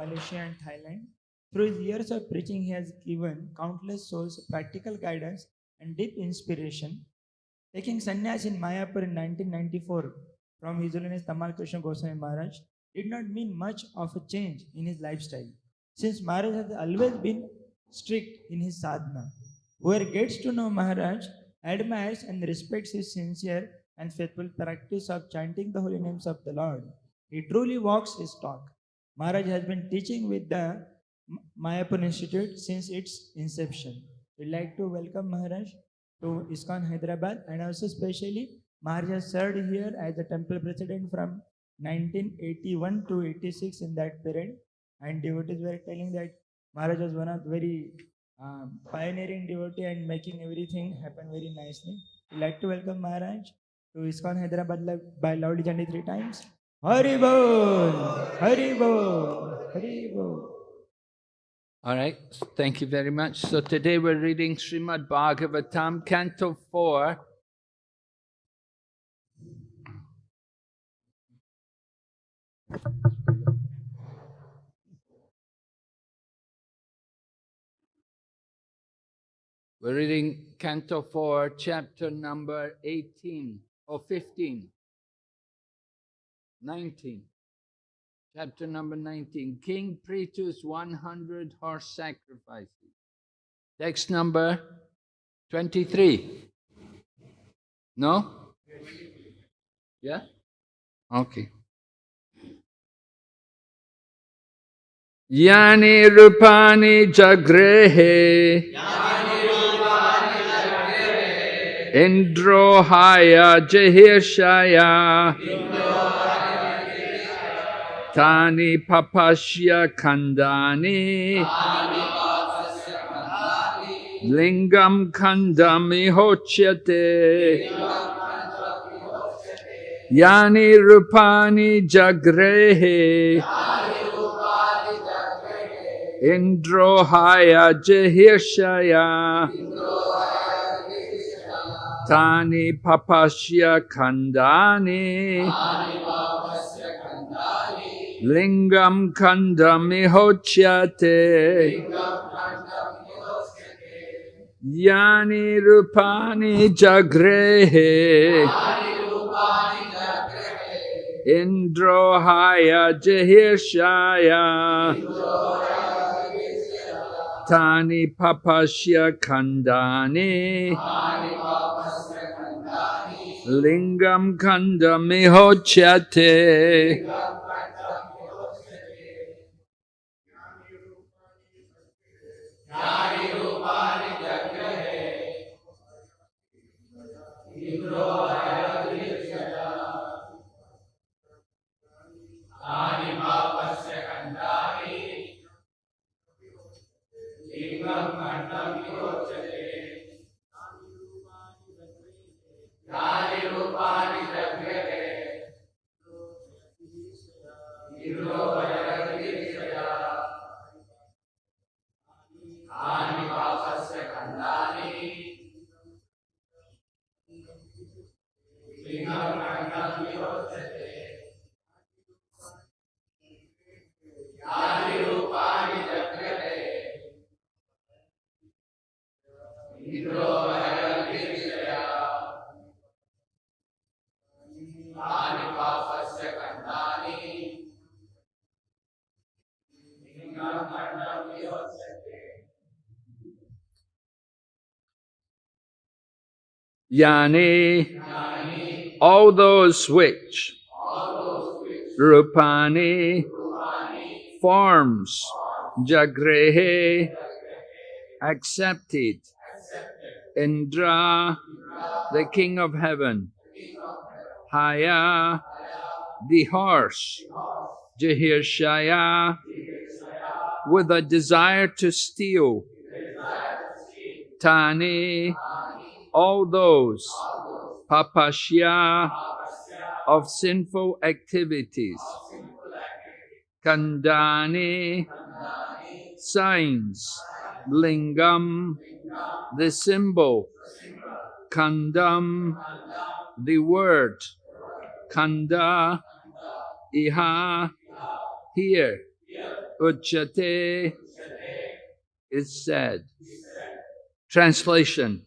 Malaysia, and Thailand. Through his years of preaching, he has given countless souls practical guidance and deep inspiration. Taking sannyas in Mayapur in 1994 from His Holiness Tamal Krishna Goswami Maharaj did not mean much of a change in his lifestyle, since Maharaj has always been strict in his sadhana. Whoever gets to know Maharaj admires and respects his sincere and faithful practice of chanting the holy names of the Lord. He truly walks his talk. Maharaj has been teaching with the Mayapur Institute since its inception. We'd like to welcome Maharaj to ISKCON Hyderabad and also especially Maharaj has served here as the temple president from 1981 to 86 in that period and devotees were telling that Maharaj was one of the very um, pioneering devotee and making everything happen very nicely. We'd like to welcome Maharaj to ISKCON Hyderabad by loudly chanting three times. Hari Bol, Hari Bol, Hari Bol. All right, thank you very much. So today we're reading Srimad Bhagavatam, Canto 4. We're reading Canto 4, chapter number 18 or 15. 19. Chapter number 19 King Prithu's 100 horse sacrifices. Text number 23. No? Yeah? Okay. Yani Rupani Jagrehe Indrohaya Jahirshaya Tani Papashya Kandani Lingam Kandami Hochyate Yani Rupani Jagrehe Indrohaya Jahirshaya Tani Papashya Kandani Lingam Kandami Hochyate Yani Rupani Jagrehe. Indrohaya Jahirshaya Tani Papashya Kandani. Lingam Hero, Vajra, Kiri, Sajara. Kandami Hochyate Yani, all those which, Rupani, forms, Jagrehe, accepted, Indra, the king of heaven, Haya, the horse, Jahirshaya, with a desire to steal, Tani, all those papashya of sinful activities, kandani, signs, lingam, the symbol, kandam, the word, kanda, iha, here, uchate is said. Translation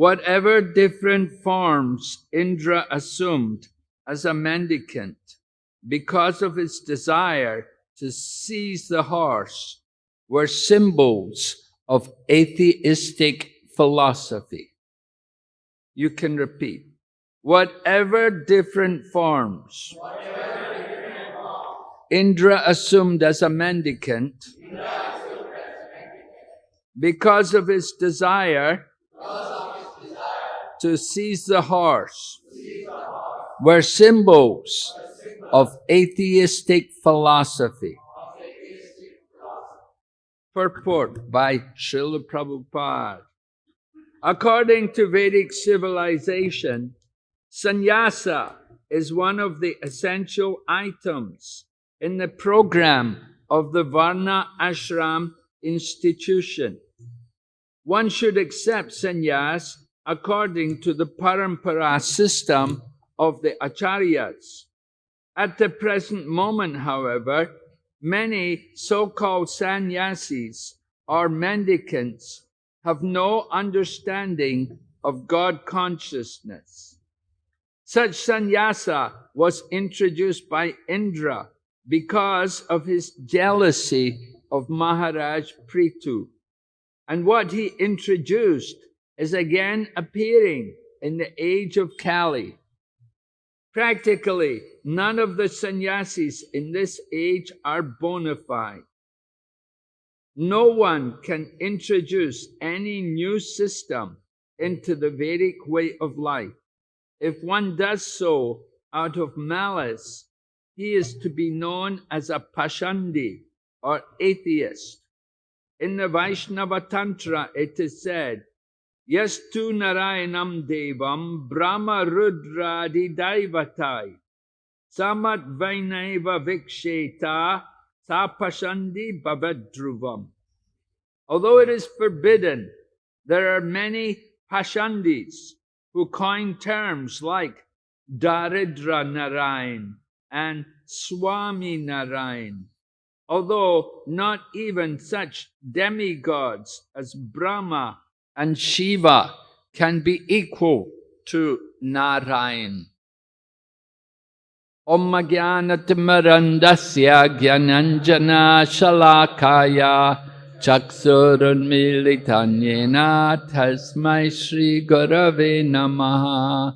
Whatever different forms Indra assumed as a mendicant because of his desire to seize the horse were symbols of atheistic philosophy. You can repeat. Whatever different forms Indra assumed as a mendicant because of his desire to seize the horse were symbols of atheistic philosophy. Purport by Srila Prabhupada. According to Vedic civilization, sannyasa is one of the essential items in the program of the Varna Ashram institution. One should accept sannyas according to the parampara system of the acharyas. At the present moment, however, many so-called sannyasis or mendicants have no understanding of God consciousness. Such sannyasa was introduced by Indra because of his jealousy of Maharaj Prithu. And what he introduced is again appearing in the age of Kali. Practically, none of the sannyasis in this age are bona fide. No one can introduce any new system into the Vedic way of life. If one does so out of malice, he is to be known as a Pashandi or atheist. In the Vaishnava Tantra, it is said, Yastu Narayanam Devam Brahma Rudradi Daivatai Samat Vainaiva Viksheta Sapashandi Bhavadruvam. Although it is forbidden, there are many Pashandis who coin terms like Daridra Narayan and Swami Narayan. Although not even such demigods as Brahma and Shiva can be equal to Narayan. Om Jnanatimarandasya Gyananjana Shalakaya Chaksurunmilitanyena Tasmai Shri Gurave Namaha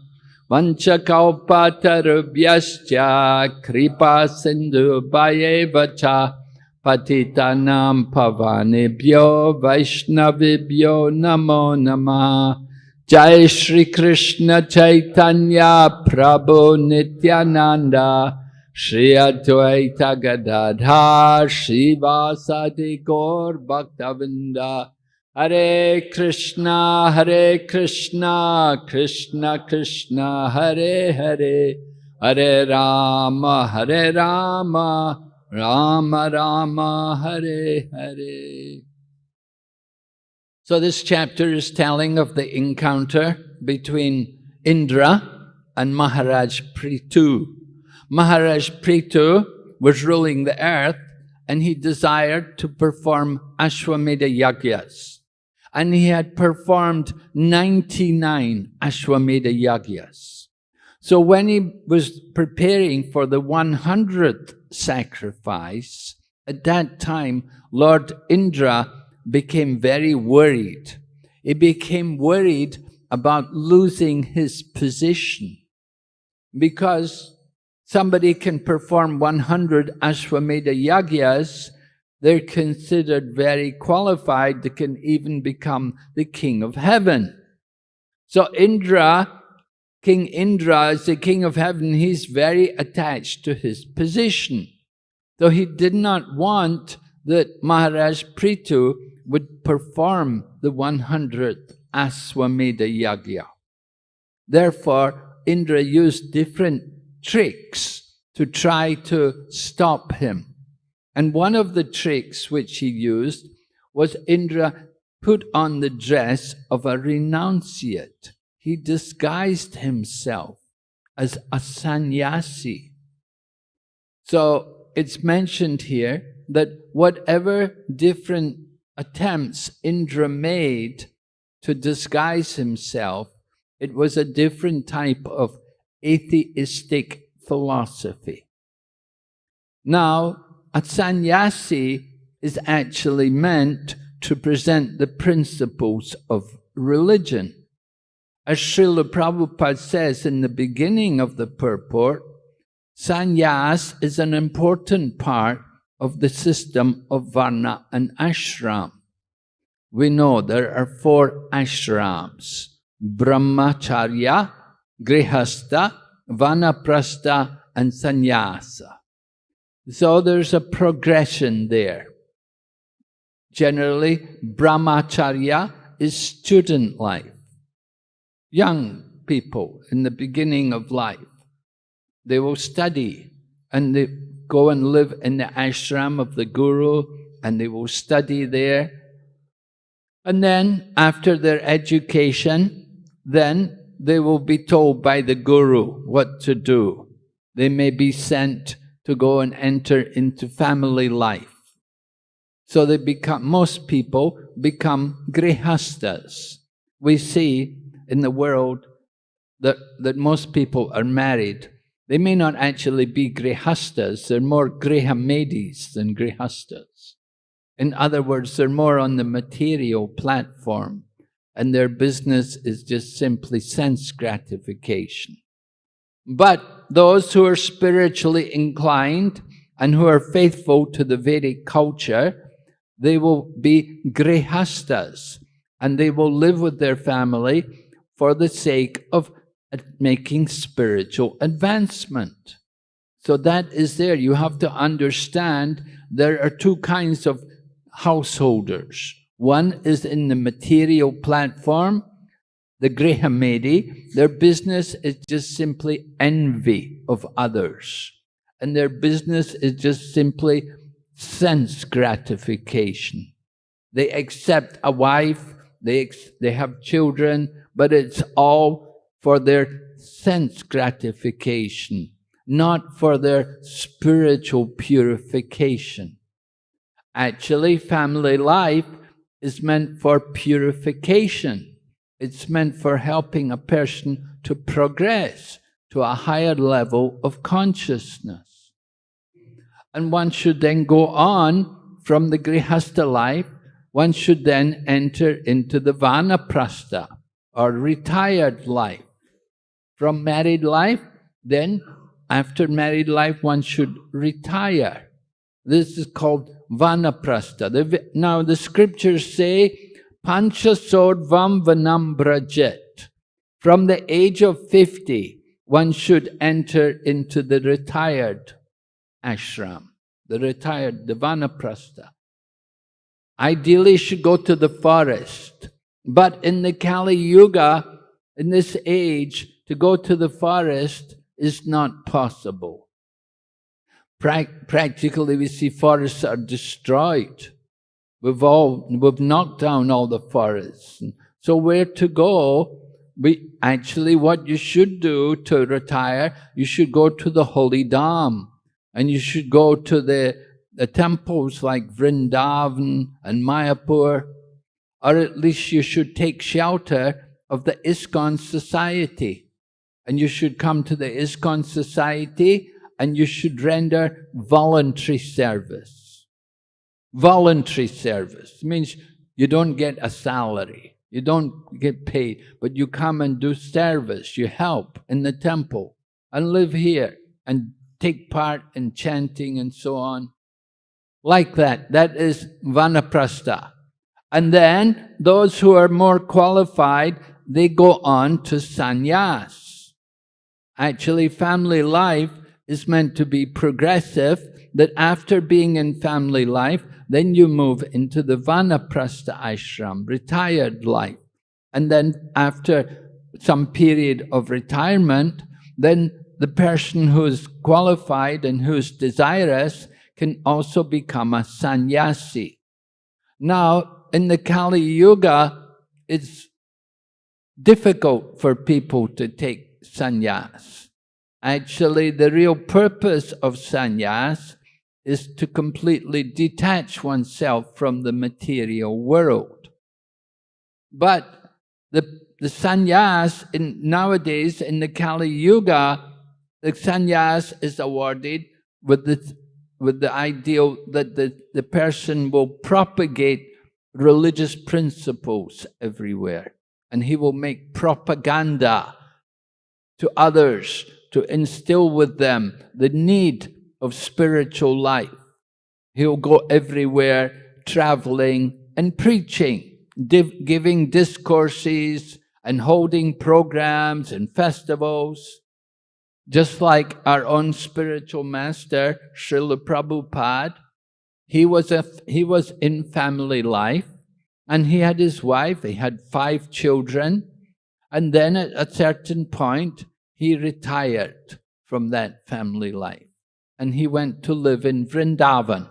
Vanchakalpatarubhyascha Kripa Sindhu Bhayevacha पतितानां पवानेभ्यो वैष्णवेभ्यो नमो नमः जय श्री कृष्ण चैतन्य प्रभु नित्यानन्द श्री अद्वैत गदाधार श्रीवासादि गौर भक्तवृंद हरे कृष्णा हरे कृष्णा कृष्णा कृष्णा हरे हरे हरे राम हरे Ram Rama Rama Hare Hare. So this chapter is telling of the encounter between Indra and Maharaj Prithu. Maharaj Prithu was ruling the earth and he desired to perform Ashwamedha Yagyas. And he had performed 99 Ashwamedha Yagyas. So when he was preparing for the 100th sacrifice, at that time, Lord Indra became very worried. He became worried about losing his position because somebody can perform 100 Ashwamedha Yagyas, they're considered very qualified, they can even become the king of heaven. So Indra King Indra is the king of heaven, he's very attached to his position. So he did not want that Maharaj Prithu would perform the 100th Aswamedha Yagya. Therefore, Indra used different tricks to try to stop him. And one of the tricks which he used was Indra put on the dress of a renunciate he disguised himself as a sannyasi. So it's mentioned here that whatever different attempts Indra made to disguise himself, it was a different type of atheistic philosophy. Now, a sannyasi is actually meant to present the principles of religion. As Srila Prabhupada says in the beginning of the purport, sannyas is an important part of the system of varna and ashram. We know there are four ashrams, brahmacharya, grihastha, vanaprastha and sannyasa. So there's a progression there. Generally, brahmacharya is student life. Young people in the beginning of life, they will study and they go and live in the ashram of the guru and they will study there. And then after their education, then they will be told by the guru what to do. They may be sent to go and enter into family life. So they become, most people become grihastas. We see in the world that, that most people are married. They may not actually be grihastas, they're more grihamedis than grihastas. In other words, they're more on the material platform and their business is just simply sense gratification. But those who are spiritually inclined and who are faithful to the Vedic culture, they will be grihastas and they will live with their family for the sake of making spiritual advancement. So that is there. You have to understand there are two kinds of householders. One is in the material platform, the Grihamedi, their business is just simply envy of others. And their business is just simply sense gratification. They accept a wife, they, they have children, but it's all for their sense gratification, not for their spiritual purification. Actually, family life is meant for purification. It's meant for helping a person to progress to a higher level of consciousness. And one should then go on from the Grihastha life, one should then enter into the Vanaprastha, or retired life. From married life, then after married life, one should retire. This is called Vanaprastha. Now the scriptures say Panchasodvam Vanambrajet. From the age of 50, one should enter into the retired ashram, the retired, the vanaprastha. Ideally, should go to the forest. But in the Kali Yuga, in this age, to go to the forest is not possible. Pra practically, we see forests are destroyed. We've all, we've knocked down all the forests. So where to go? We, actually, what you should do to retire, you should go to the holy Dham. And you should go to the, the temples like Vrindavan and Mayapur. Or at least you should take shelter of the ISKCON society. And you should come to the ISKCON society and you should render voluntary service. Voluntary service means you don't get a salary, you don't get paid, but you come and do service, you help in the temple and live here and take part in chanting and so on. Like that, that is vanaprastha. And then those who are more qualified, they go on to sannyas. Actually, family life is meant to be progressive, that after being in family life, then you move into the Vanaprastha ashram, retired life. And then after some period of retirement, then the person who's qualified and who's desirous can also become a sannyasi. Now, in the Kali Yuga, it's difficult for people to take sannyas. Actually, the real purpose of sannyas is to completely detach oneself from the material world. But the, the sannyas in, nowadays in the Kali Yuga, the sannyas is awarded with the, with the ideal that the, the person will propagate religious principles everywhere. And he will make propaganda to others to instill with them the need of spiritual life. He'll go everywhere traveling and preaching, giving discourses and holding programs and festivals. Just like our own spiritual master, Srila Prabhupada, he was, a, he was in family life and he had his wife, he had five children, and then at a certain point, he retired from that family life and he went to live in Vrindavan.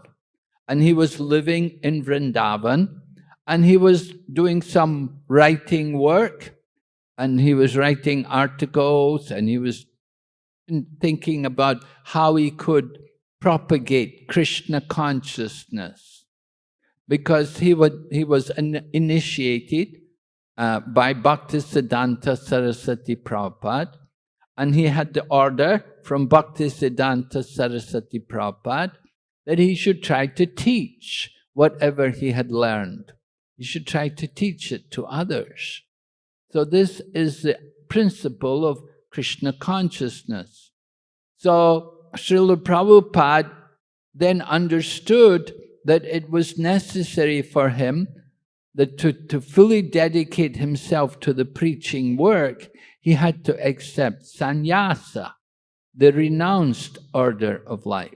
And he was living in Vrindavan and he was doing some writing work and he was writing articles and he was thinking about how he could propagate Krishna consciousness because he, would, he was initiated uh, by Bhaktisiddhanta Saraswati Prabhupada and he had the order from Bhaktisiddhanta Saraswati Prabhupada that he should try to teach whatever he had learned. He should try to teach it to others. So this is the principle of Krishna consciousness. So Srila Prabhupada then understood that it was necessary for him that to, to fully dedicate himself to the preaching work, he had to accept sannyasa, the renounced order of life.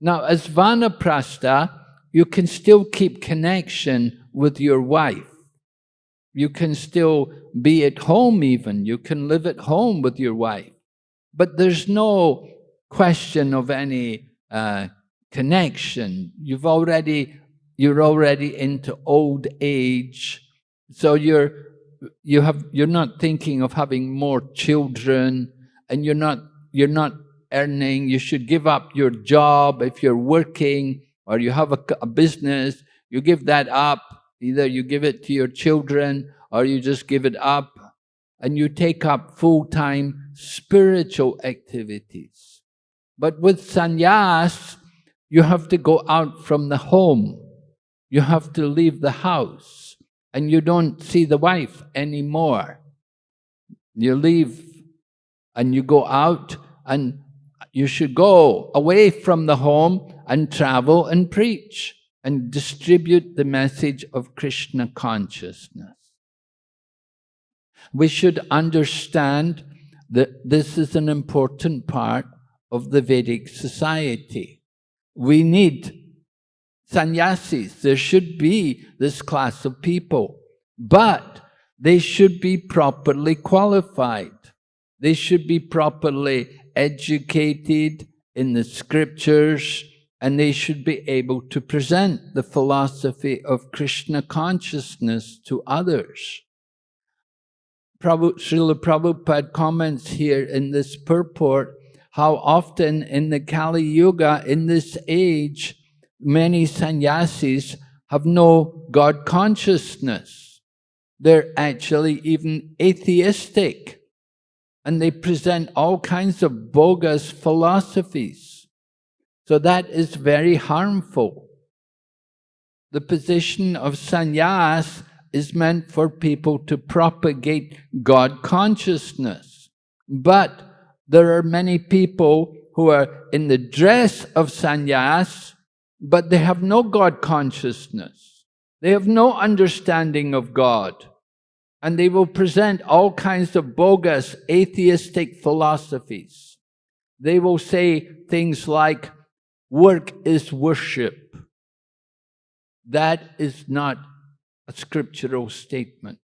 Now, as vanaprastha, you can still keep connection with your wife. You can still be at home even. You can live at home with your wife. But there's no question of any uh, connection. You've already, you're already into old age. So you're you have you're not thinking of having more children and you're not you're not earning you should give up your job if you're working or you have a, a business you give that up either you give it to your children or you just give it up and you take up full-time spiritual activities but with sannyas you have to go out from the home you have to leave the house and you don't see the wife anymore. You leave and you go out and you should go away from the home and travel and preach and distribute the message of Krishna consciousness. We should understand that this is an important part of the Vedic society. We need sannyasis. There should be this class of people, but they should be properly qualified. They should be properly educated in the scriptures and they should be able to present the philosophy of Krishna consciousness to others. Prabhu, Srila Prabhupada comments here in this purport how often in the Kali Yuga, in this age, many sannyasis have no God consciousness. They're actually even atheistic. And they present all kinds of bogus philosophies. So that is very harmful. The position of sannyas is meant for people to propagate God consciousness. But there are many people who are in the dress of sannyas but they have no God consciousness. They have no understanding of God. And they will present all kinds of bogus atheistic philosophies. They will say things like, work is worship. That is not a scriptural statement.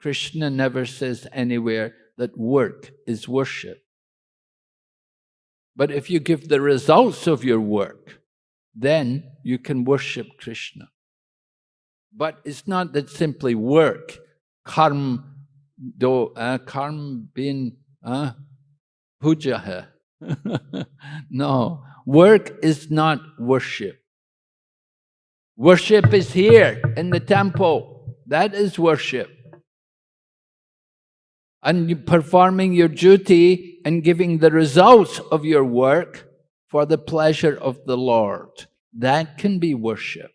Krishna never says anywhere that work is worship. But if you give the results of your work, then you can worship Krishna. But it's not that simply work, karm do, uh, karm bin uh, puja no, Work is not worship. Worship is here in the temple. That is worship. And performing your duty and giving the results of your work for the pleasure of the Lord. That can be worship.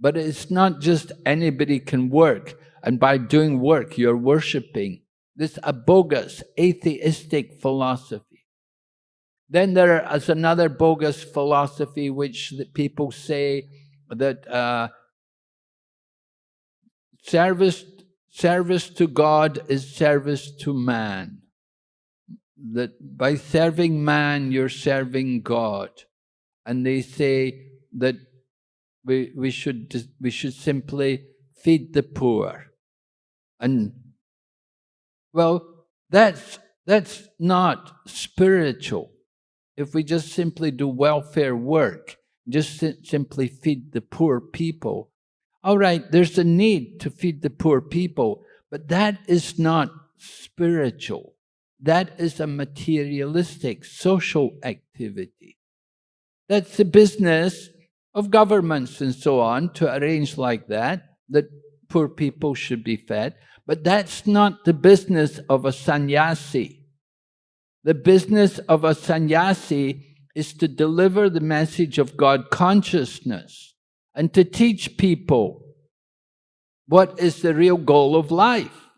But it's not just anybody can work, and by doing work, you're worshipping. This a bogus, atheistic philosophy. Then there is another bogus philosophy which people say that uh, service, service to God is service to man. That by serving man, you're serving God. And they say that we, we, should, we should simply feed the poor. And, well, that's, that's not spiritual. If we just simply do welfare work, just simply feed the poor people. All right, there's a need to feed the poor people, but that is not spiritual. That is a materialistic social activity. That's the business of governments and so on to arrange like that, that poor people should be fed. But that's not the business of a sannyasi. The business of a sannyasi is to deliver the message of God consciousness and to teach people what is the real goal of life.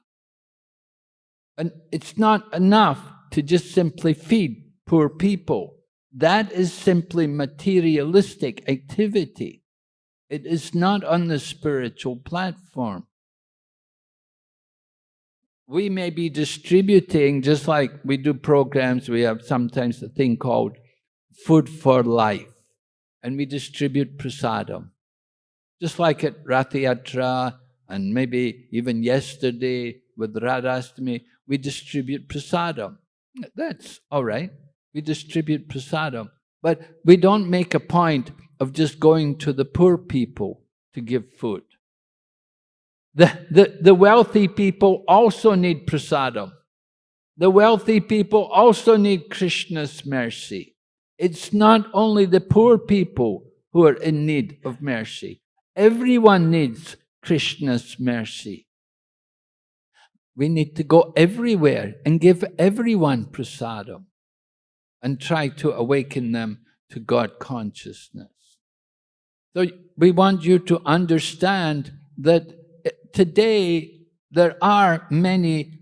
And it's not enough to just simply feed poor people. That is simply materialistic activity. It is not on the spiritual platform. We may be distributing, just like we do programs, we have sometimes a thing called food for life. And we distribute prasadam. Just like at Rathayatra and maybe even yesterday with Radhastami, we distribute prasadam. That's all right. We distribute prasadam. But we don't make a point of just going to the poor people to give food. The, the, the wealthy people also need prasadam. The wealthy people also need Krishna's mercy. It's not only the poor people who are in need of mercy. Everyone needs Krishna's mercy. We need to go everywhere and give everyone prasadam and try to awaken them to God consciousness. So we want you to understand that eh, today there are many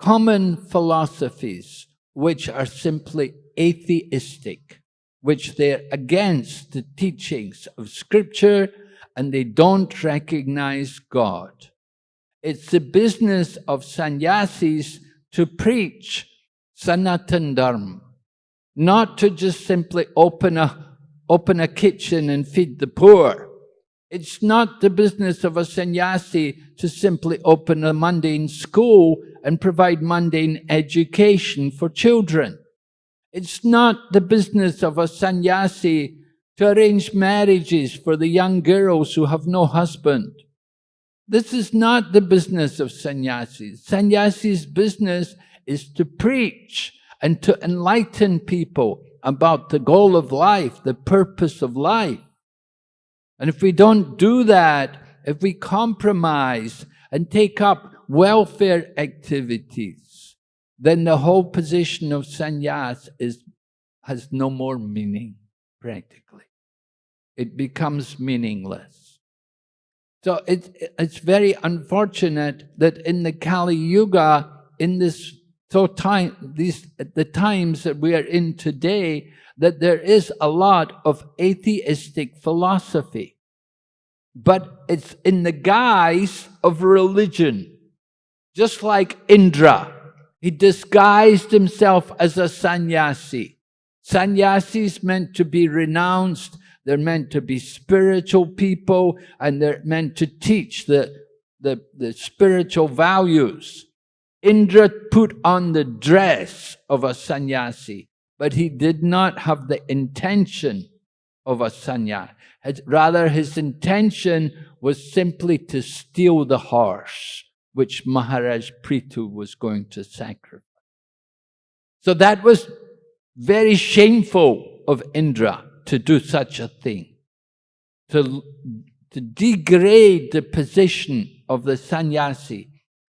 common philosophies which are simply atheistic, which they're against the teachings of scripture and they don't recognize God. It's the business of sannyasis to preach Sanatan Dharma, not to just simply open a, open a kitchen and feed the poor. It's not the business of a sannyasi to simply open a mundane school and provide mundane education for children. It's not the business of a sannyasi to arrange marriages for the young girls who have no husband. This is not the business of sannyasis. Sannyasi's business is to preach and to enlighten people about the goal of life, the purpose of life. And if we don't do that, if we compromise and take up welfare activities, then the whole position of sannyas is, has no more meaning, practically. It becomes meaningless. So it's, it's very unfortunate that in the Kali Yuga, in this so time, these the times that we are in today, that there is a lot of atheistic philosophy. But it's in the guise of religion. Just like Indra, he disguised himself as a sannyasi. Sannyasis meant to be renounced, they're meant to be spiritual people, and they're meant to teach the, the, the spiritual values. Indra put on the dress of a sannyasi, but he did not have the intention of a sannyasi. Rather, his intention was simply to steal the horse which Maharaj Prithu was going to sacrifice. So that was very shameful of Indra to do such a thing, to, to degrade the position of the sannyasi.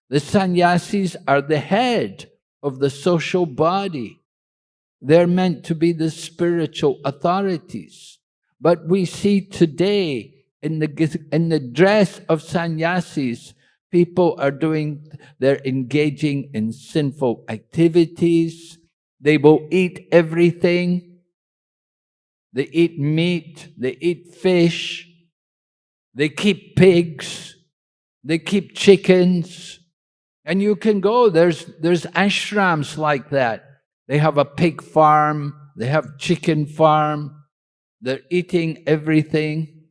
The sannyasis are the head of the social body. They're meant to be the spiritual authorities. But we see today in the, in the dress of sannyasis, people are doing, they're engaging in sinful activities. They will eat everything. They eat meat, they eat fish, they keep pigs, they keep chickens. And you can go, there's, there's ashrams like that. They have a pig farm, they have chicken farm, they're eating everything.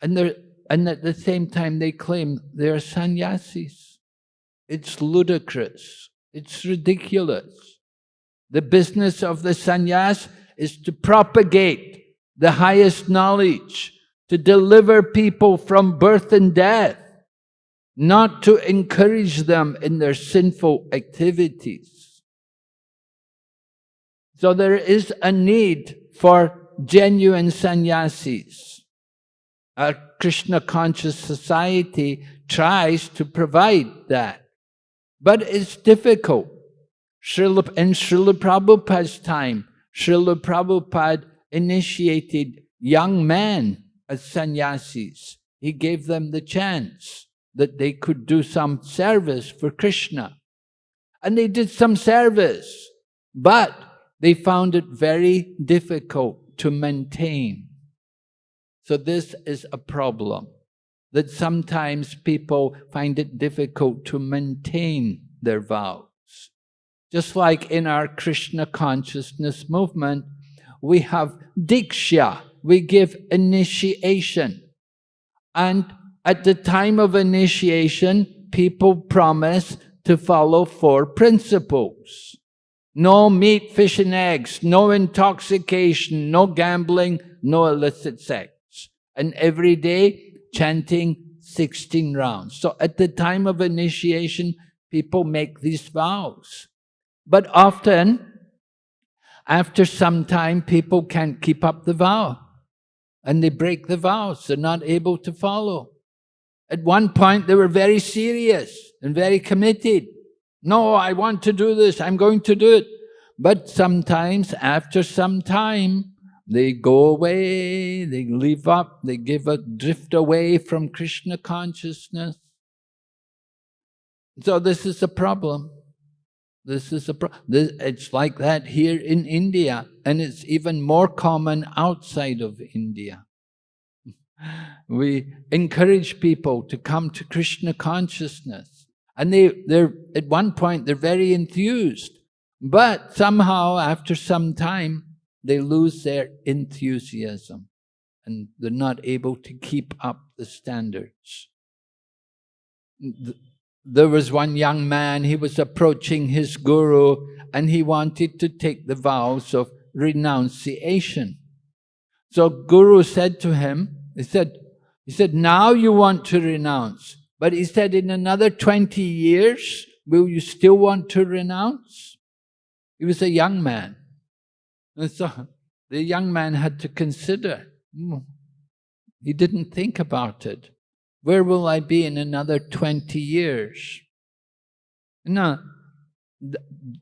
And, they're, and at the same time they claim they're sannyasis. It's ludicrous. It's ridiculous. The business of the sannyas is to propagate the highest knowledge, to deliver people from birth and death, not to encourage them in their sinful activities. So there is a need for genuine sannyasis. Our Krishna conscious society tries to provide that. But it's difficult. Srila, in Srila Prabhupada's time, Srila Prabhupada initiated young men as sannyasis. He gave them the chance that they could do some service for Krishna. And they did some service, but they found it very difficult to maintain. So this is a problem, that sometimes people find it difficult to maintain their vows. Just like in our Krishna consciousness movement, we have Diksha, we give initiation. And at the time of initiation, people promise to follow four principles. No meat, fish, and eggs, no intoxication, no gambling, no illicit sex. And every day, chanting 16 rounds. So at the time of initiation, people make these vows. But often, after some time, people can't keep up the vow. And they break the vows. They're not able to follow. At one point, they were very serious and very committed. No, I want to do this. I'm going to do it. But sometimes, after some time, they go away, they leave up, they give a drift away from Krishna consciousness. So this is a problem. This is a pro this, it's like that here in India, and it's even more common outside of India. We encourage people to come to Krishna consciousness. And they, they're, at one point, they're very enthused. But somehow, after some time, they lose their enthusiasm and they're not able to keep up the standards. There was one young man, he was approaching his guru and he wanted to take the vows of renunciation. So Guru said to him, he said, he said, now you want to renounce. But he said, in another 20 years, will you still want to renounce? He was a young man. And so the young man had to consider. Hmm, he didn't think about it. Where will I be in another 20 years? No,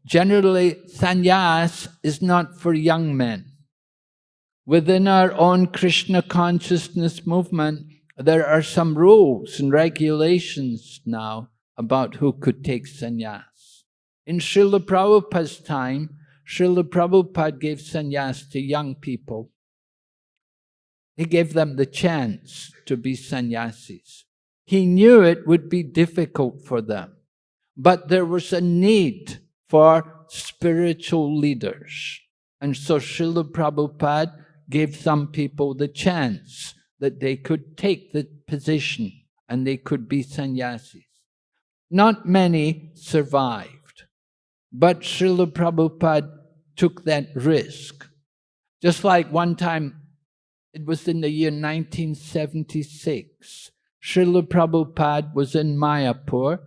generally sannyas is not for young men. Within our own Krishna consciousness movement, there are some rules and regulations now about who could take sannyas. In Srila Prabhupada's time, Srila Prabhupada gave sannyas to young people. He gave them the chance to be sannyasis. He knew it would be difficult for them, but there was a need for spiritual leaders. And so Srila Prabhupada gave some people the chance that they could take the position and they could be sannyasis. Not many survived, but Srila Prabhupada took that risk. Just like one time, it was in the year 1976, Srila Prabhupada was in Mayapur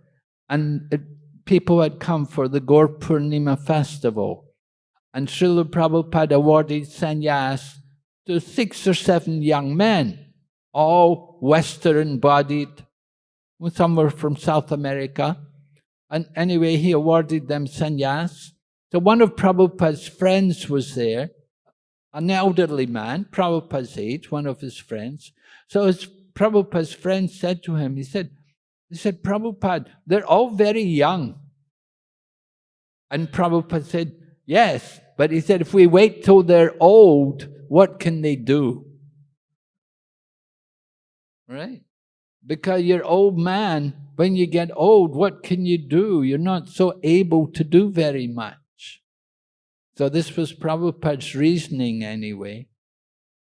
and it, people had come for the Gaur festival. and Srila Prabhupada awarded sannyas to six or seven young men, all Western-bodied. Some were from South America. And anyway, he awarded them sannyas. So one of Prabhupada's friends was there, an elderly man, Prabhupada's age, one of his friends. So his Prabhupada's friend said to him, he said, he said, Prabhupada, they're all very young. And Prabhupada said, yes, but he said, if we wait till they're old, what can they do? Right? Because you're old man, when you get old, what can you do? You're not so able to do very much. So this was Prabhupada's reasoning anyway.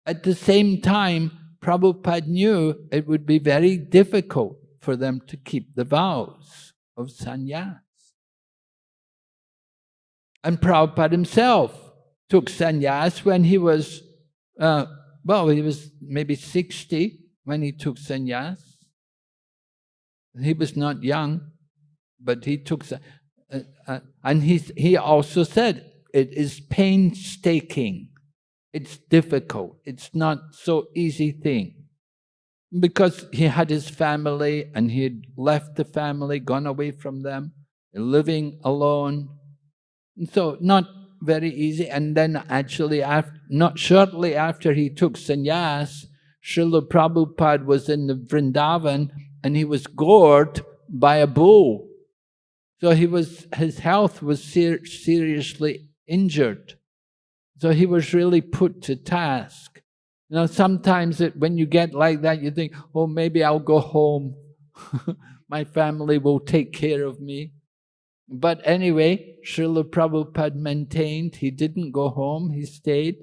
At the same time, Prabhupada knew it would be very difficult for them to keep the vows of sannyas. And Prabhupada himself took sannyas when he was, uh, well, he was maybe 60 when he took sannyas. He was not young, but he took, uh, uh, and he, he also said, it is painstaking. It's difficult. It's not so easy thing. Because he had his family and he had left the family, gone away from them, living alone. And so not very easy. And then actually, after, not shortly after he took sannyas, Srila Prabhupada was in the Vrindavan and he was gored by a bull. So he was, his health was ser seriously injured. So he was really put to task. You know, sometimes it, when you get like that, you think, oh, maybe I'll go home. My family will take care of me. But anyway, Srila Prabhupada maintained he didn't go home, he stayed.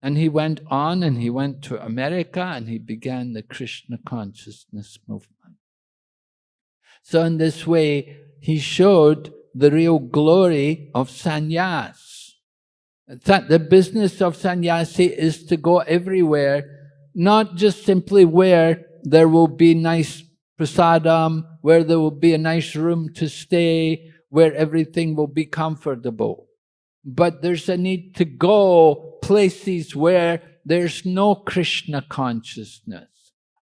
And he went on and he went to America and he began the Krishna consciousness movement. So in this way, he showed the real glory of sannyas. That the business of sannyasi is to go everywhere, not just simply where there will be nice prasadam, where there will be a nice room to stay, where everything will be comfortable. But there's a need to go places where there's no Krishna consciousness.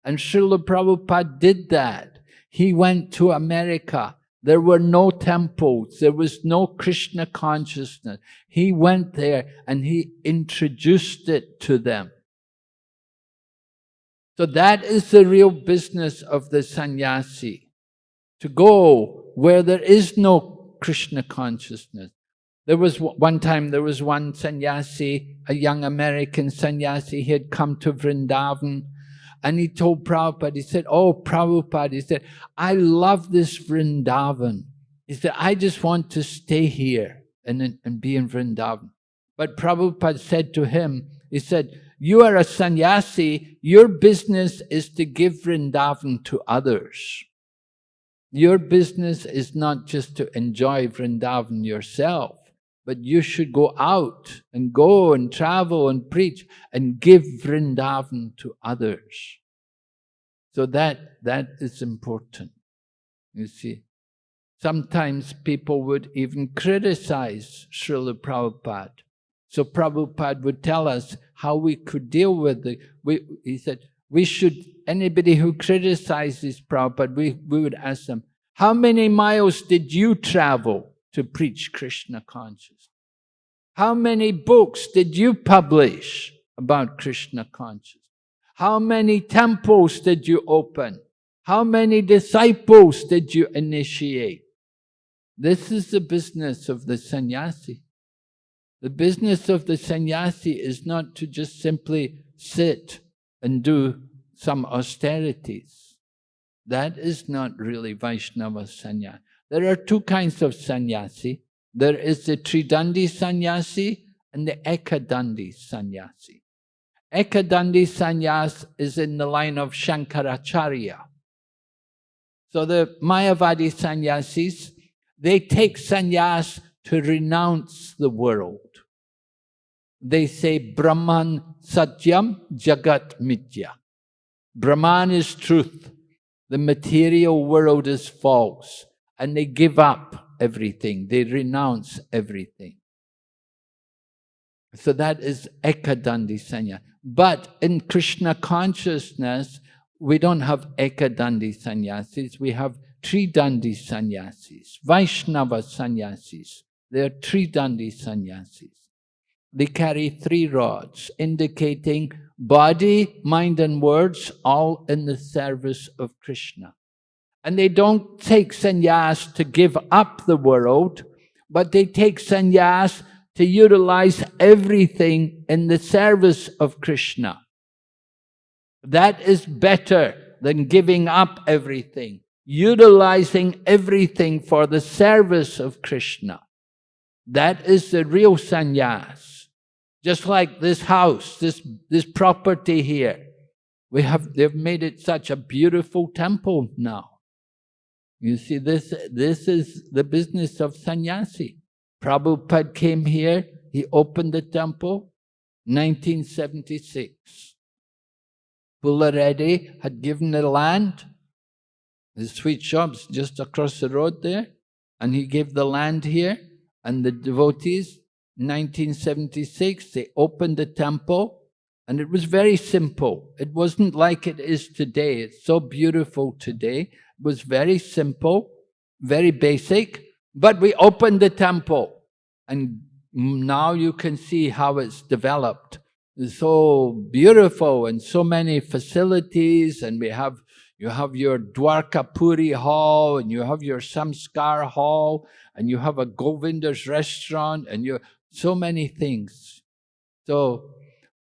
And Srila Prabhupada did that. He went to America there were no temples. There was no Krishna consciousness. He went there and he introduced it to them. So that is the real business of the sannyasi. To go where there is no Krishna consciousness. There was one time, there was one sannyasi, a young American sannyasi, he had come to Vrindavan and he told Prabhupada, he said, oh, Prabhupada, he said, I love this Vrindavan. He said, I just want to stay here and, and be in Vrindavan. But Prabhupada said to him, he said, you are a sannyasi, your business is to give Vrindavan to others. Your business is not just to enjoy Vrindavan yourself but you should go out and go and travel and preach and give Vrindavan to others. So that, that is important, you see. Sometimes people would even criticize Srila Prabhupada. So Prabhupada would tell us how we could deal with it. We, he said, we should, anybody who criticizes Prabhupada, we, we would ask them, how many miles did you travel? To preach Krishna consciousness? How many books did you publish about Krishna consciousness? How many temples did you open? How many disciples did you initiate? This is the business of the sannyasi. The business of the sannyasi is not to just simply sit and do some austerities. That is not really Vaishnava sannyasi. There are two kinds of sannyasi. There is the Tridandi sannyasi and the Ekadandi sannyasi. Ekadandi sannyas is in the line of Shankaracharya. So the Mayavadi sannyasis, they take sannyas to renounce the world. They say Brahman Satyam Jagat Mitya. Brahman is truth. The material world is false and they give up everything, they renounce everything. So that is Ekadandi Sanya. But in Krishna consciousness, we don't have Ekadandi sannyasis, we have Tridandi sannyasis, Vaishnava sannyasis. They are Tridandi sannyasis. They carry three rods, indicating body, mind and words, all in the service of Krishna. And they don't take sannyas to give up the world, but they take sannyas to utilize everything in the service of Krishna. That is better than giving up everything, utilizing everything for the service of Krishna. That is the real sannyas. Just like this house, this, this property here. We have, they've made it such a beautiful temple now. You see, this, this is the business of sannyasi. Prabhupada came here, he opened the temple, 1976. Pullareddy had given the land, the sweet shops just across the road there, and he gave the land here, and the devotees, 1976, they opened the temple, and it was very simple. It wasn't like it is today. It's so beautiful today was very simple, very basic, but we opened the temple and now you can see how it's developed. It's so beautiful and so many facilities and we have you have your Dwarka Puri hall and you have your Samskar hall and you have a Govinda's restaurant and you so many things. So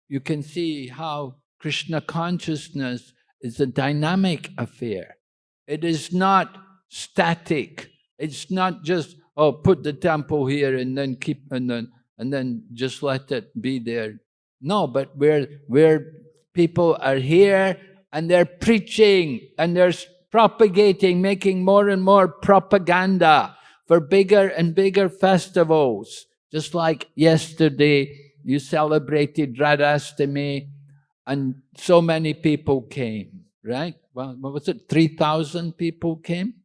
you can see how Krishna consciousness is a dynamic affair. It is not static. It's not just, oh, put the temple here and then keep, and then, and then just let it be there. No, but where, where people are here and they're preaching and they're propagating, making more and more propaganda for bigger and bigger festivals. Just like yesterday, you celebrated Radhastami and so many people came, right? Well, what was it, 3,000 people came?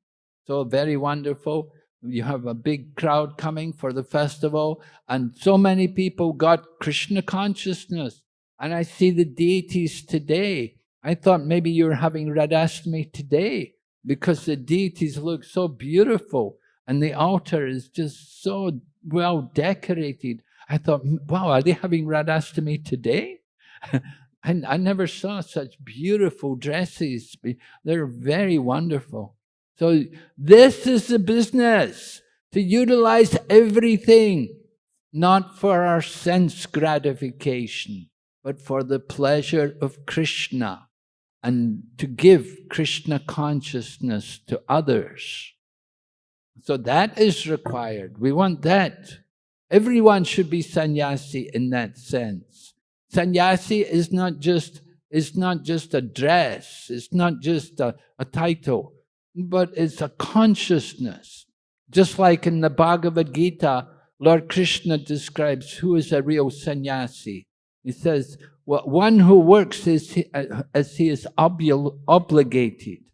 So very wonderful. You have a big crowd coming for the festival, and so many people got Krishna consciousness. And I see the deities today. I thought maybe you're having Radhastami today because the deities look so beautiful and the altar is just so well decorated. I thought, wow, are they having Radhastami today? I, I never saw such beautiful dresses. They're very wonderful. So this is the business, to utilize everything, not for our sense gratification, but for the pleasure of Krishna and to give Krishna consciousness to others. So that is required. We want that. Everyone should be sannyasi in that sense. Sannyasi is not just, is not just a dress, it's not just a, a title, but it's a consciousness. Just like in the Bhagavad Gita, Lord Krishna describes who is a real sannyasi. He says, well, one who works as he, as he is obli obligated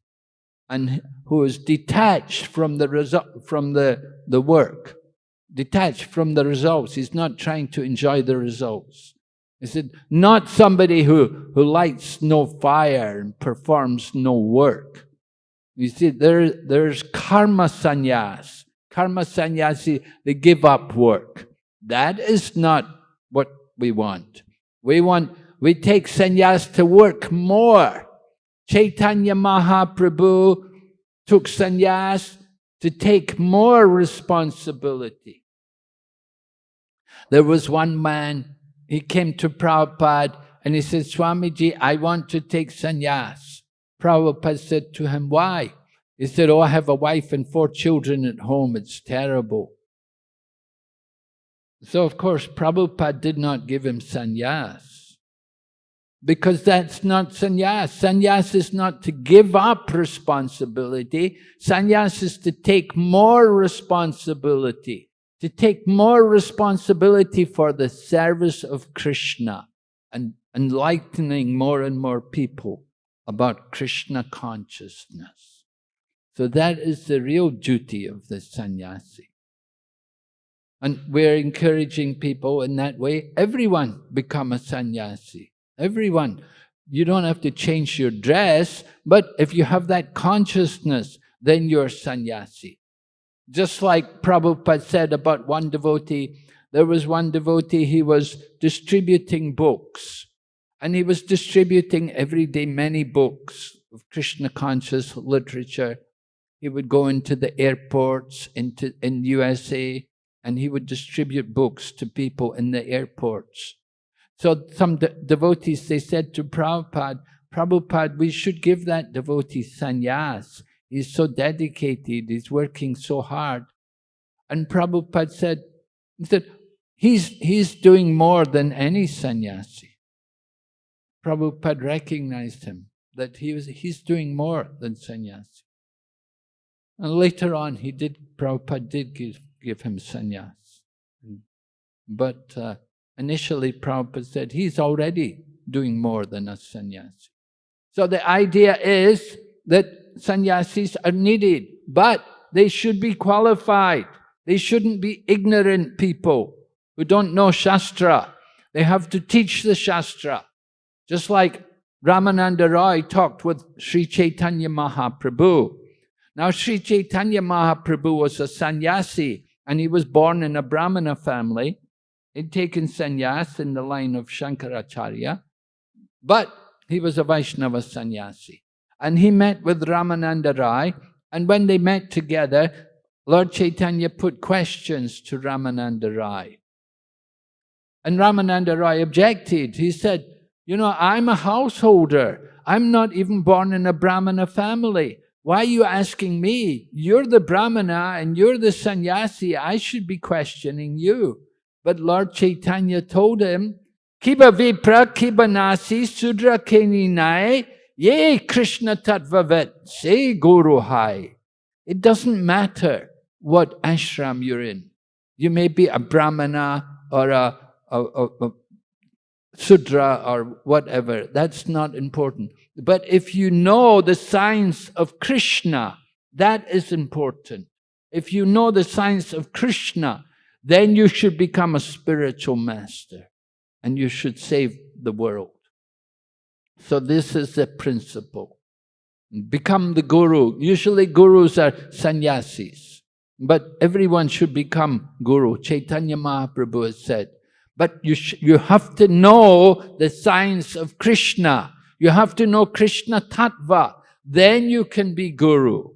and who is detached from the result, from the, the work, detached from the results. He's not trying to enjoy the results. He said, not somebody who, who lights no fire and performs no work. You see, there, there's karma sannyas. Karma sannyasi, they give up work. That is not what we want. We want, we take sannyas to work more. Chaitanya Mahaprabhu took sannyas to take more responsibility. There was one man he came to Prabhupada and he said, Swamiji, I want to take sannyas. Prabhupada said to him, why? He said, oh, I have a wife and four children at home. It's terrible. So, of course, Prabhupada did not give him sannyas. Because that's not sannyas. Sannyas is not to give up responsibility. Sannyas is to take more responsibility to take more responsibility for the service of Krishna and enlightening more and more people about Krishna consciousness. So that is the real duty of the sannyasi. And we're encouraging people in that way. Everyone become a sannyasi. Everyone. You don't have to change your dress, but if you have that consciousness, then you're sannyasi. Just like Prabhupada said about one devotee, there was one devotee, he was distributing books. And he was distributing every day many books of Krishna conscious literature. He would go into the airports into, in USA and he would distribute books to people in the airports. So some de devotees, they said to Prabhupada, Prabhupada, we should give that devotee sannyas. He's so dedicated, he's working so hard. And Prabhupada said, he said, he's, he's doing more than any sannyasi. Prabhupada recognized him, that he was, he's doing more than sannyasi. And later on, he did, Prabhupada did give, give him sannyas. But uh, initially, Prabhupada said he's already doing more than a sannyasi. So the idea is that sannyasis are needed, but they should be qualified. They shouldn't be ignorant people who don't know Shastra. They have to teach the Shastra. Just like Ramananda Roy talked with Sri Chaitanya Mahaprabhu. Now Sri Chaitanya Mahaprabhu was a sannyasi and he was born in a Brahmana family. He'd taken sannyas in the line of Shankaracharya, but he was a Vaishnava sannyasi. And he met with Ramananda Rai, and when they met together, Lord Chaitanya put questions to Ramananda Rai. And Ramananda Rai objected. He said, you know, I'm a householder. I'm not even born in a Brahmana family. Why are you asking me? You're the Brahmana and you're the sannyasi. I should be questioning you. But Lord Chaitanya told him, Kiba vipra kiba nasi sudra keninai ye Krishna tattvavet se guru hai. It doesn't matter what ashram you're in. You may be a brahmana or a, a, a, a Sudra or whatever, that's not important. But if you know the science of Krishna, that is important. If you know the science of Krishna, then you should become a spiritual master and you should save the world. So this is the principle. Become the guru. Usually gurus are sannyasis, but everyone should become guru. Chaitanya Mahaprabhu has said, but you, you have to know the science of Krishna. You have to know Krishna Tattva. Then you can be guru.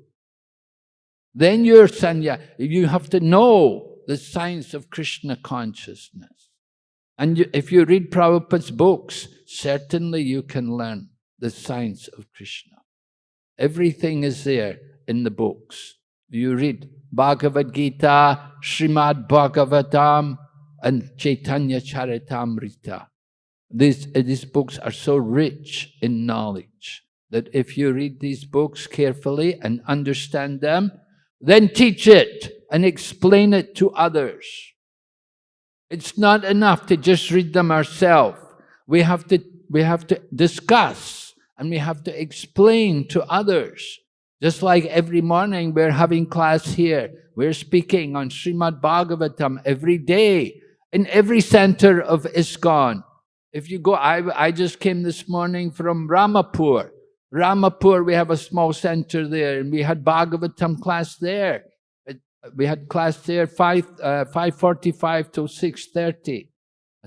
Then you're sanya. You have to know the science of Krishna consciousness. And you, if you read Prabhupada's books, certainly you can learn the science of Krishna. Everything is there in the books. You read Bhagavad Gita, Srimad Bhagavatam, and Chaitanya Charitamrita. These, these books are so rich in knowledge that if you read these books carefully and understand them, then teach it and explain it to others. It's not enough to just read them ourselves. We have to, we have to discuss and we have to explain to others. Just like every morning we're having class here, we're speaking on Srimad Bhagavatam every day in every center of ISKCON. If you go, I, I just came this morning from Ramapur. Ramapur, we have a small center there, and we had Bhagavatam class there. We had class there 5, uh, 5.45 to 6.30.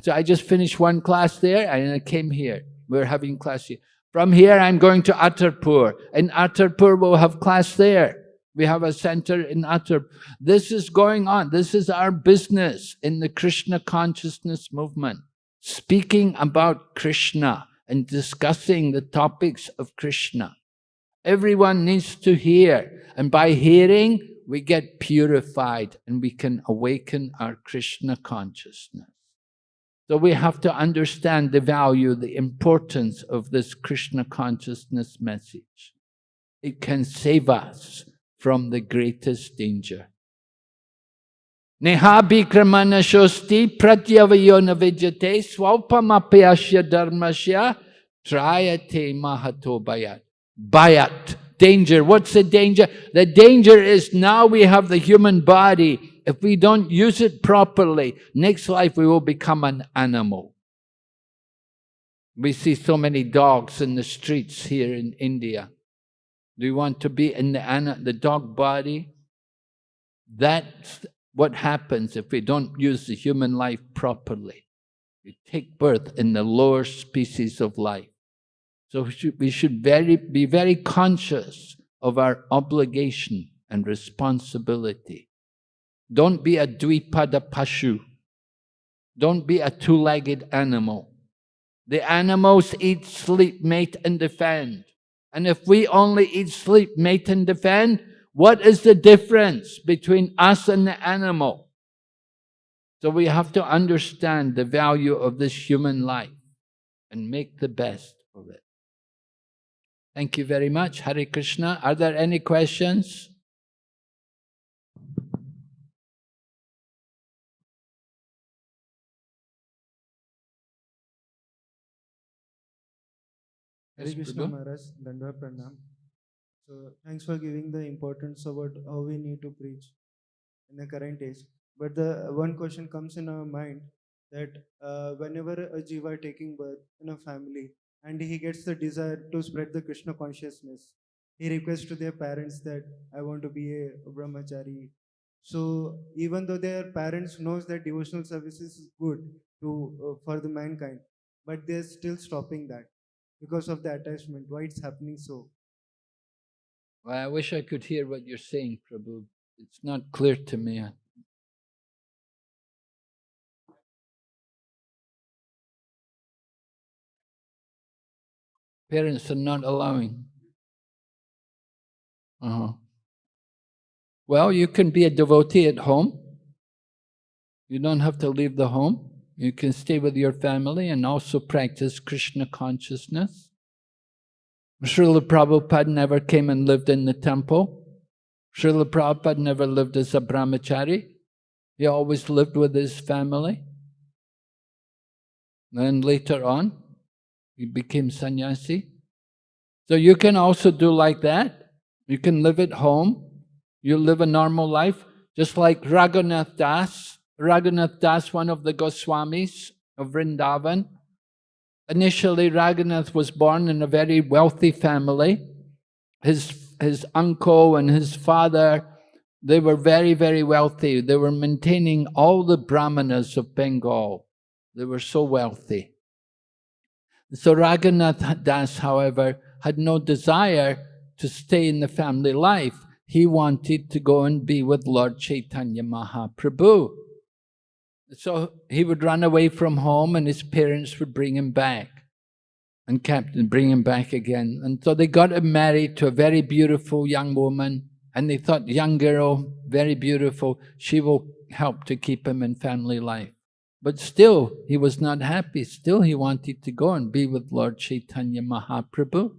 So I just finished one class there, and I came here. We're having class here. From here, I'm going to Attapur. In Attapur, we'll have class there. We have a center in Attar. This is going on. This is our business in the Krishna consciousness movement. Speaking about Krishna and discussing the topics of Krishna. Everyone needs to hear. And by hearing, we get purified and we can awaken our Krishna consciousness. So we have to understand the value, the importance of this Krishna consciousness message. It can save us from the greatest danger. Neha bikramana shosti pratyavayona vijate swalpamapyasya dharmasya trayate mahato bayat. Bayat, danger. What's the danger? The danger is now we have the human body if we don't use it properly, next life we will become an animal. We see so many dogs in the streets here in India. Do you want to be in the, the dog body? That's what happens if we don't use the human life properly. We take birth in the lower species of life. So we should, we should very, be very conscious of our obligation and responsibility. Don't be a dvipada pashu. Don't be a two-legged animal. The animals eat, sleep, mate, and defend. And if we only eat, sleep, mate, and defend, what is the difference between us and the animal? So we have to understand the value of this human life and make the best of it. Thank you very much. Hare Krishna. Are there any questions? Hare Krishna Maharaj, Dandavat Pranam. So thanks for giving the importance about how we need to preach in the current age. But the one question comes in our mind that uh, whenever a jiva taking birth in a family and he gets the desire to spread the Krishna consciousness, he requests to their parents that I want to be a brahmachari. So even though their parents knows that devotional service is good to uh, for the mankind, but they're still stopping that because of the attachment. Why it's happening so? Well, I wish I could hear what you're saying, Prabhu. It's not clear to me. Parents are not allowing. Uh-huh. Well, you can be a devotee at home. You don't have to leave the home. You can stay with your family and also practice Krishna consciousness. Srila Prabhupada never came and lived in the temple. Srila Prabhupada never lived as a brahmachari. He always lived with his family. Then later on, he became sannyasi. So you can also do like that. You can live at home. You live a normal life, just like Raghunath Das. Raghunath Das, one of the Goswamis of Vrindavan. Initially, Raghunath was born in a very wealthy family. His, his uncle and his father, they were very, very wealthy. They were maintaining all the brahmanas of Bengal. They were so wealthy. So Raghunath Das, however, had no desire to stay in the family life. He wanted to go and be with Lord Chaitanya Mahaprabhu. So he would run away from home and his parents would bring him back and kept bring him back again. And so they got him married to a very beautiful young woman and they thought, young girl, very beautiful, she will help to keep him in family life. But still, he was not happy. Still, he wanted to go and be with Lord Chaitanya Mahaprabhu.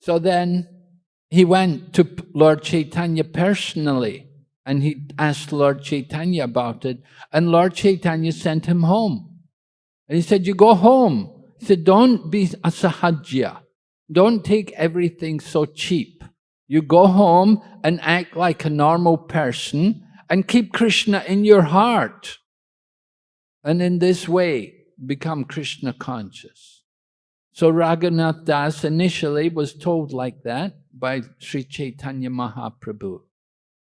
So then, he went to Lord Chaitanya personally and he asked Lord Chaitanya about it. And Lord Chaitanya sent him home. And he said, you go home. He said, don't be a sahajya. Don't take everything so cheap. You go home and act like a normal person and keep Krishna in your heart. And in this way, become Krishna conscious. So Raghunath Das initially was told like that by Sri Chaitanya Mahaprabhu,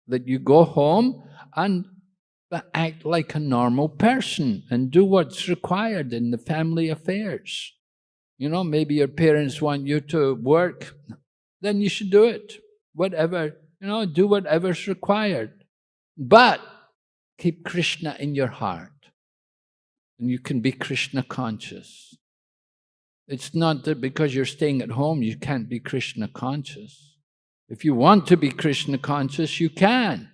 that you go home and act like a normal person and do what's required in the family affairs. You know, maybe your parents want you to work, then you should do it. Whatever, you know, do whatever's required. But keep Krishna in your heart and you can be Krishna conscious. It's not that because you're staying at home you can't be Krishna conscious. If you want to be Krishna conscious, you can.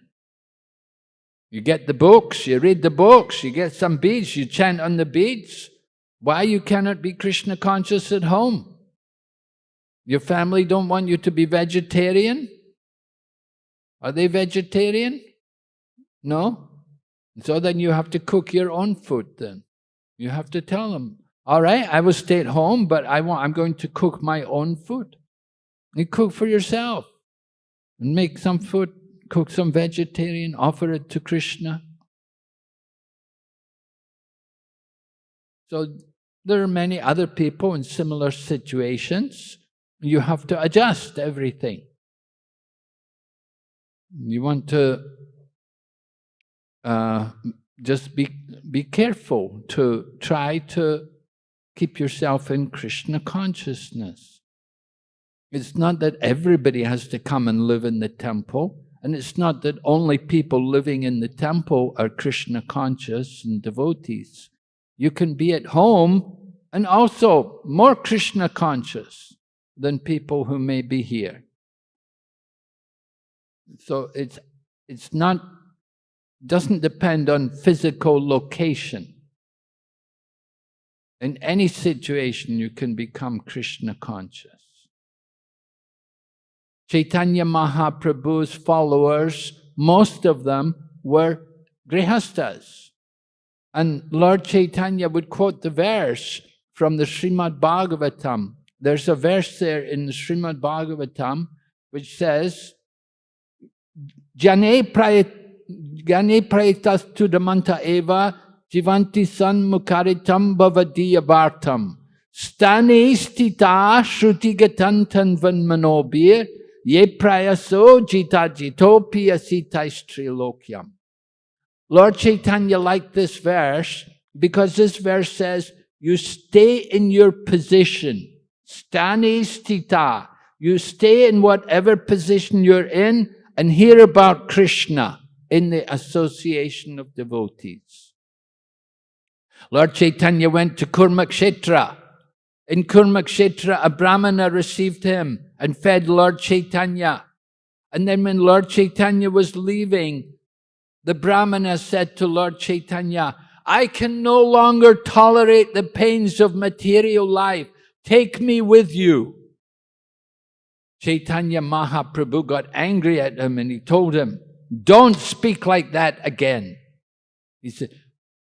You get the books, you read the books, you get some beads, you chant on the beads. Why you cannot be Krishna conscious at home? Your family don't want you to be vegetarian? Are they vegetarian? No? So then you have to cook your own food then. You have to tell them, all right, I will stay at home, but I want, I'm going to cook my own food. You cook for yourself and make some food, cook some vegetarian, offer it to Krishna. So there are many other people in similar situations. You have to adjust everything. You want to uh, just be, be careful to try to keep yourself in Krishna consciousness. It's not that everybody has to come and live in the temple, and it's not that only people living in the temple are Krishna conscious and devotees. You can be at home and also more Krishna conscious than people who may be here. So it's, it's not, doesn't depend on physical location. In any situation, you can become Krishna conscious. Chaitanya Mahaprabhu's followers, most of them were grihastas. And Lord Chaitanya would quote the verse from the Srimad Bhagavatam. There's a verse there in the Srimad Bhagavatam which says, Jane praetas to the manta eva jivanti san mukaritam bhavadiya bhartam stane stita shruti gatantan van manobir ye prayaso jita jitopia sitais trilokyam. Lord Chaitanya liked this verse because this verse says, you stay in your position. Stani stita. You stay in whatever position you're in and hear about Krishna in the association of devotees. Lord Chaitanya went to Kurmakshetra. In Kurmakshetra, a brahmana received him and fed Lord Chaitanya. And then when Lord Chaitanya was leaving, the brahmana said to Lord Chaitanya, I can no longer tolerate the pains of material life. Take me with you. Chaitanya Mahaprabhu got angry at him and he told him, don't speak like that again. He said,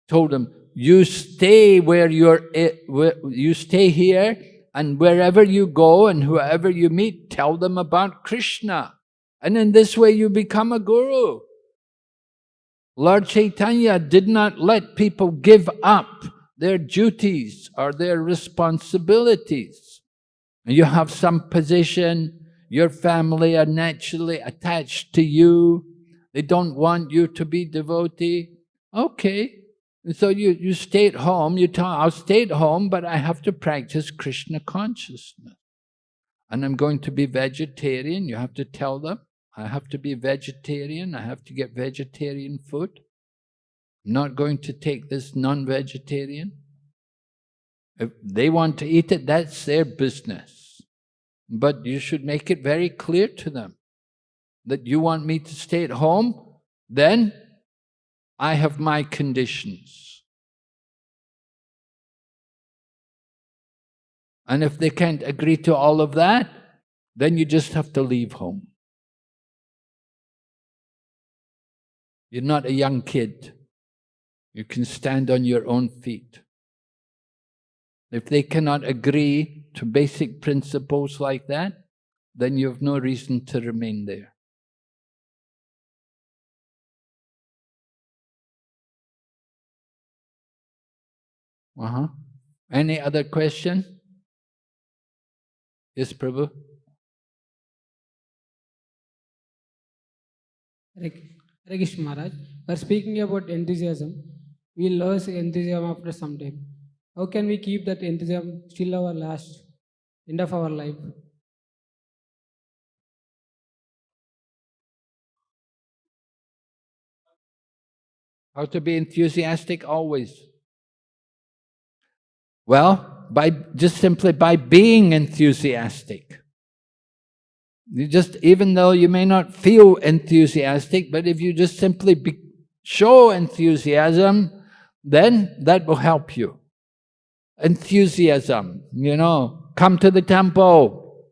told him, you stay where you're, eh, you stay here and wherever you go and whoever you meet, tell them about Krishna. And in this way you become a guru. Lord Chaitanya did not let people give up their duties or their responsibilities you have some position, your family are naturally attached to you, they don't want you to be devotee, okay. And so you, you stay at home, you tell, I'll stay at home, but I have to practice Krishna consciousness. And I'm going to be vegetarian, you have to tell them, I have to be vegetarian, I have to get vegetarian food. I'm not going to take this non-vegetarian. If they want to eat it, that's their business. But you should make it very clear to them that you want me to stay at home, then I have my conditions. And if they can't agree to all of that, then you just have to leave home. You're not a young kid. You can stand on your own feet. If they cannot agree to basic principles like that, then you have no reason to remain there. Uh-huh. Any other question? Yes, Prabhu? Hare Maharaj, we are speaking about enthusiasm. We lose enthusiasm after some time. How can we keep that enthusiasm still our last end of our life? How to be enthusiastic always? Well, by just simply by being enthusiastic. You just, even though you may not feel enthusiastic, but if you just simply be, show enthusiasm, then that will help you enthusiasm, you know, come to the temple,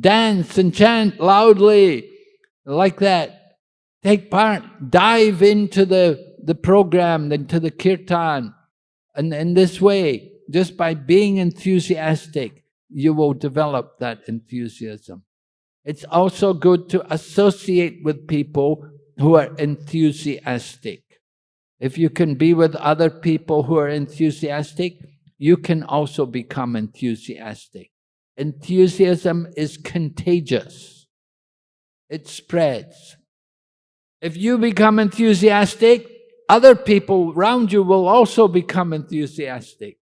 dance and chant loudly, like that. Take part, dive into the, the program, into the kirtan. And in this way, just by being enthusiastic, you will develop that enthusiasm. It's also good to associate with people who are enthusiastic. If you can be with other people who are enthusiastic, you can also become enthusiastic. Enthusiasm is contagious. It spreads. If you become enthusiastic, other people around you will also become enthusiastic.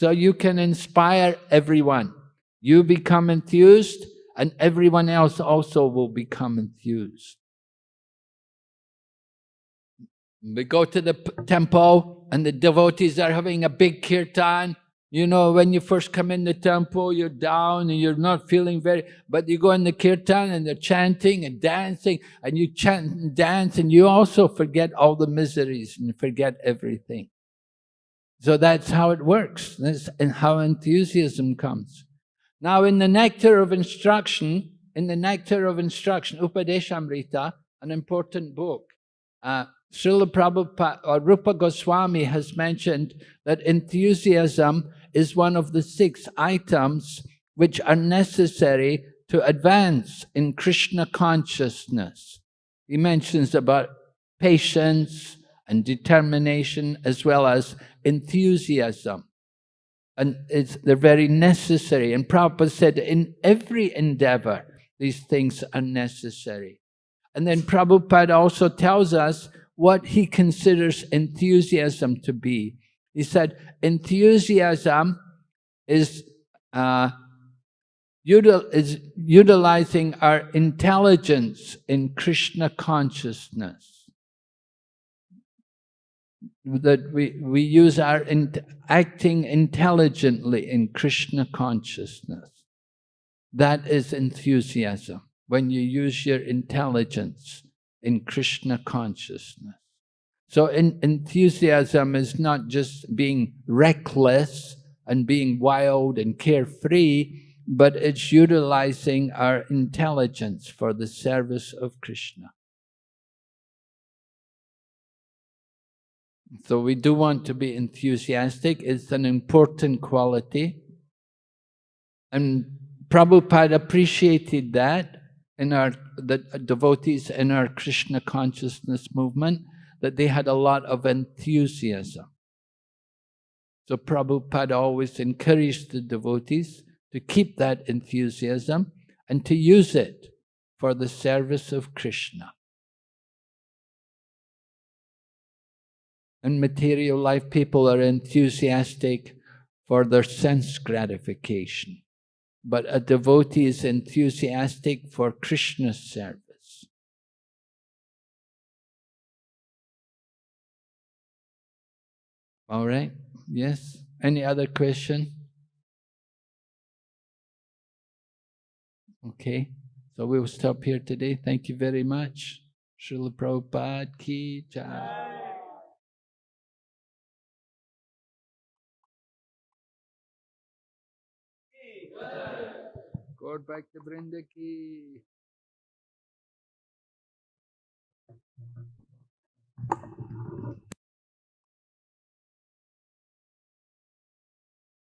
So you can inspire everyone. You become enthused, and everyone else also will become enthused. We go to the temple, and the devotees are having a big kirtan. You know, when you first come in the temple, you're down and you're not feeling very, but you go in the kirtan and they're chanting and dancing, and you chant and dance, and you also forget all the miseries and forget everything. So that's how it works, that's and how enthusiasm comes. Now, in the Nectar of Instruction, in the Nectar of Instruction, Upadeshamrita, an important book, uh, Srila Prabhupada or Rupa Goswami has mentioned that enthusiasm is one of the six items which are necessary to advance in Krishna consciousness. He mentions about patience and determination as well as enthusiasm. And it's, they're very necessary. And Prabhupada said in every endeavor, these things are necessary. And then Prabhupada also tells us what he considers enthusiasm to be. He said, enthusiasm is, uh, util is utilizing our intelligence in Krishna consciousness. That we, we use our in, acting intelligently in Krishna consciousness. That is enthusiasm, when you use your intelligence in Krishna consciousness. So in, enthusiasm is not just being reckless and being wild and carefree, but it's utilizing our intelligence for the service of Krishna. So we do want to be enthusiastic. It's an important quality. And Prabhupada appreciated that in our the devotees in our Krishna consciousness movement, that they had a lot of enthusiasm. So Prabhupada always encouraged the devotees to keep that enthusiasm and to use it for the service of Krishna. In material life, people are enthusiastic for their sense gratification. But a devotee is enthusiastic for Krishna's service. All right? Yes? Any other question? Okay, so we will stop here today. Thank you very much. Srila Prabhupada ki jai. Gaur Bhakta Vrinda ki